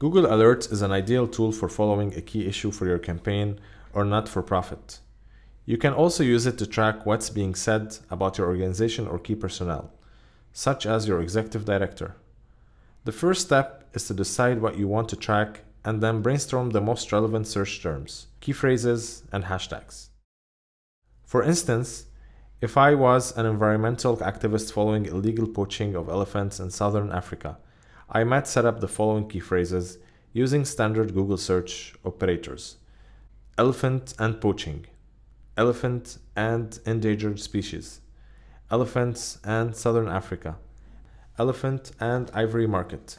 Google Alerts is an ideal tool for following a key issue for your campaign or not for profit. You can also use it to track what's being said about your organization or key personnel, such as your executive director. The first step is to decide what you want to track and then brainstorm the most relevant search terms, key phrases, and hashtags. For instance, if I was an environmental activist following illegal poaching of elephants in southern Africa, I might set up the following key phrases using standard Google search operators. Elephant and poaching, elephant and endangered species, elephants and southern Africa, elephant and ivory market.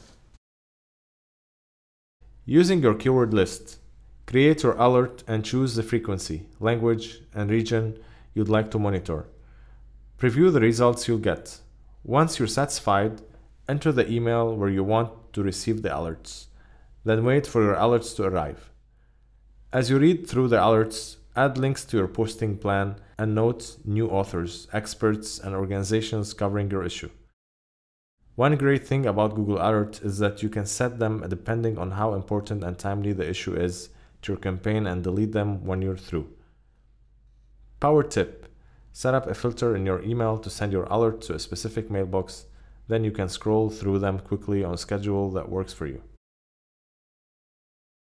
Using your keyword list, create your alert and choose the frequency, language, and region you'd like to monitor. Preview the results you'll get. Once you're satisfied, enter the email where you want to receive the alerts. Then wait for your alerts to arrive. As you read through the alerts, Add links to your posting plan and note new authors, experts, and organizations covering your issue. One great thing about Google Alerts is that you can set them depending on how important and timely the issue is to your campaign and delete them when you're through. Power tip Set up a filter in your email to send your alert to a specific mailbox, then you can scroll through them quickly on a schedule that works for you.